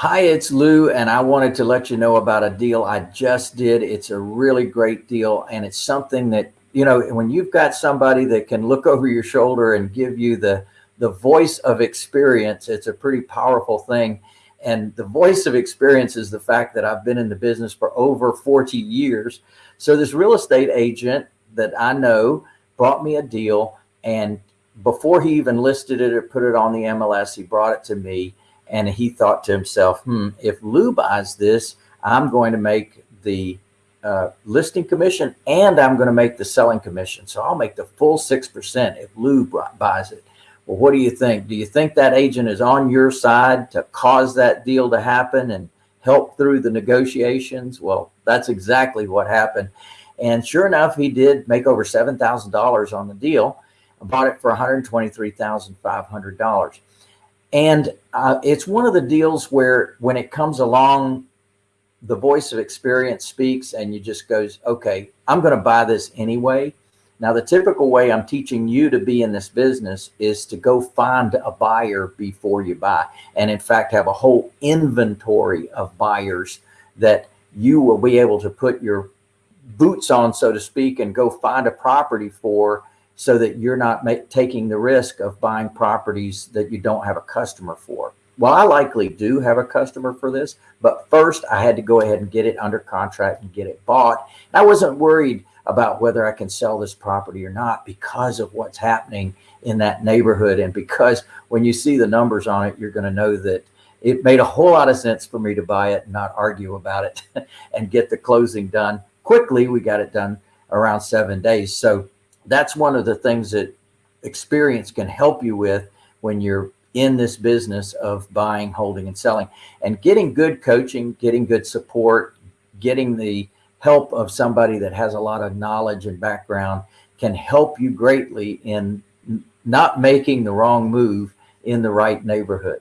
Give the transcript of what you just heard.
Hi, it's Lou, and I wanted to let you know about a deal I just did. It's a really great deal, and it's something that, you know, when you've got somebody that can look over your shoulder and give you the, the voice of experience, it's a pretty powerful thing. And the voice of experience is the fact that I've been in the business for over 40 years. So this real estate agent that I know brought me a deal and before he even listed it or put it on the MLS, he brought it to me and he thought to himself, hmm, if Lou buys this, I'm going to make the uh, listing commission and I'm going to make the selling commission. So I'll make the full 6% if Lou buys it. Well, what do you think? Do you think that agent is on your side to cause that deal to happen and help through the negotiations? Well, that's exactly what happened. And sure enough, he did make over $7,000 on the deal. Bought it for $123,500. And uh, it's one of the deals where when it comes along, the voice of experience speaks and you just goes, okay, I'm going to buy this anyway. Now, the typical way I'm teaching you to be in this business is to go find a buyer before you buy. And in fact, have a whole inventory of buyers that you will be able to put your boots on, so to speak, and go find a property for so that you're not make, taking the risk of buying properties that you don't have a customer for. Well, I likely do have a customer for this, but first I had to go ahead and get it under contract and get it bought. And I wasn't worried about whether I can sell this property or not because of what's happening in that neighborhood. And because when you see the numbers on it, you're going to know that it made a whole lot of sense for me to buy it and not argue about it and get the closing done quickly. We got it done around seven days. So that's one of the things that experience can help you with when you're in this business of buying, holding, and selling and getting good coaching, getting good support, getting the help of somebody that has a lot of knowledge and background can help you greatly in not making the wrong move in the right neighborhood.